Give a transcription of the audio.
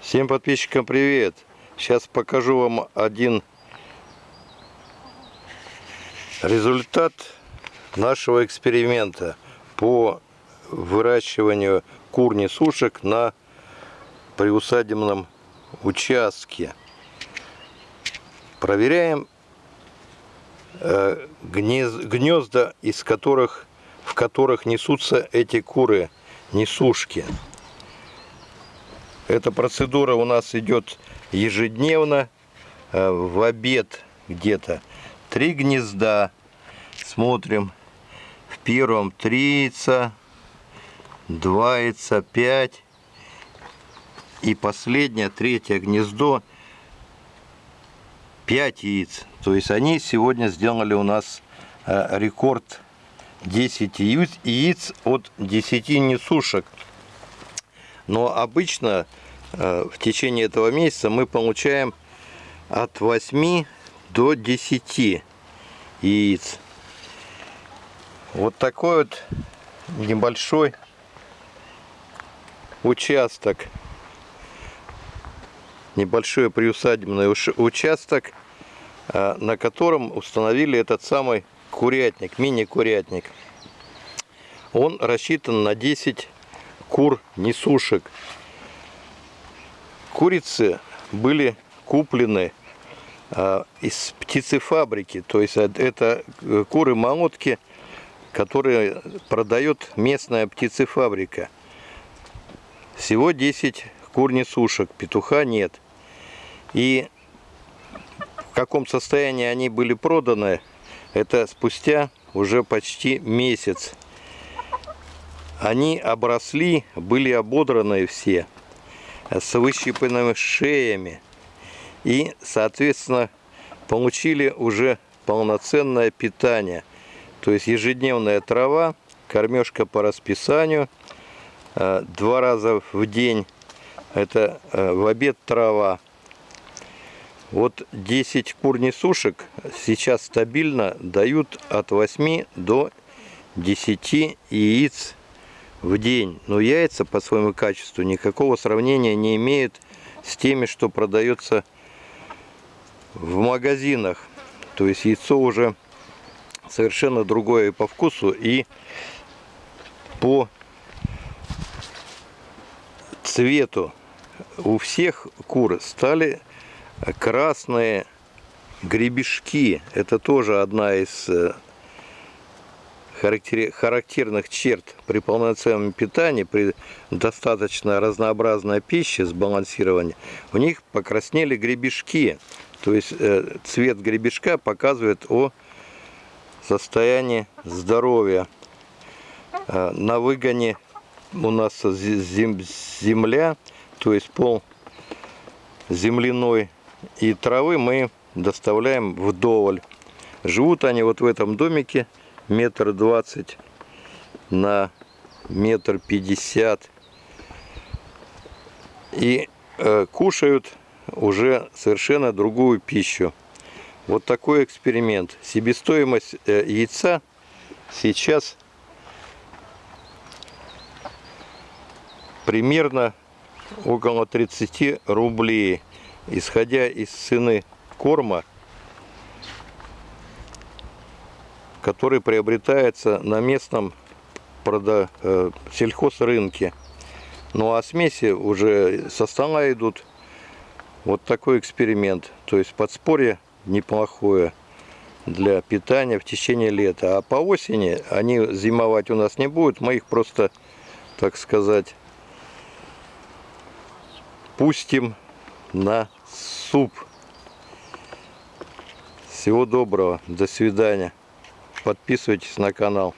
Всем подписчикам привет! Сейчас покажу вам один результат нашего эксперимента по выращиванию кур-несушек на приусадебном участке. Проверяем э, гнезда, из которых, в которых несутся эти куры, несушки. Эта процедура у нас идет ежедневно, э, в обед где-то. Три гнезда. Смотрим. В первом три яйца, два яйца, пять. И последнее, третье гнездо, 5 яиц. То есть они сегодня сделали у нас э, рекорд 10 яиц, яиц от 10 несушек. Но обычно в течение этого месяца мы получаем от 8 до 10 яиц. Вот такой вот небольшой участок. Небольшой приусадебный участок, э, на котором установили этот самый курятник, мини-курятник. Он рассчитан на 10 кур-несушек. Курицы были куплены а, из птицефабрики, то есть это э, куры-молотки, которые продает местная птицефабрика. Всего 10 кур-несушек, петуха нет. И в каком состоянии они были проданы, это спустя уже почти месяц. Они обросли, были ободраны все, с выщипанными шеями. И, соответственно, получили уже полноценное питание. То есть ежедневная трава, кормежка по расписанию, э, два раза в день, это э, в обед трава. Вот 10 кур-несушек сейчас стабильно дают от 8 до 10 яиц в день. Но яйца по своему качеству никакого сравнения не имеют с теми, что продается в магазинах. То есть яйцо уже совершенно другое и по вкусу, и по цвету. У всех кур стали красные гребешки. Это тоже одна из э, характерных черт при полноценном питании, при достаточно разнообразной пище, сбалансировании, у них покраснели гребешки. То есть э, цвет гребешка показывает о состоянии здоровья. Э, на выгоне у нас земля, то есть пол земляной и травы мы доставляем вдоволь. Живут они вот в этом домике метр двадцать на метр пятьдесят и э, кушают уже совершенно другую пищу. Вот такой эксперимент. Себестоимость э, яйца сейчас примерно около 30 рублей. Исходя из цены корма, который приобретается на местном прода, э, сельхозрынке. Ну а смеси уже со стола идут. Вот такой эксперимент. То есть подспорье неплохое для питания в течение лета. А по осени они зимовать у нас не будут. Мы их просто, так сказать, пустим на суп. Всего доброго. До свидания. Подписывайтесь на канал.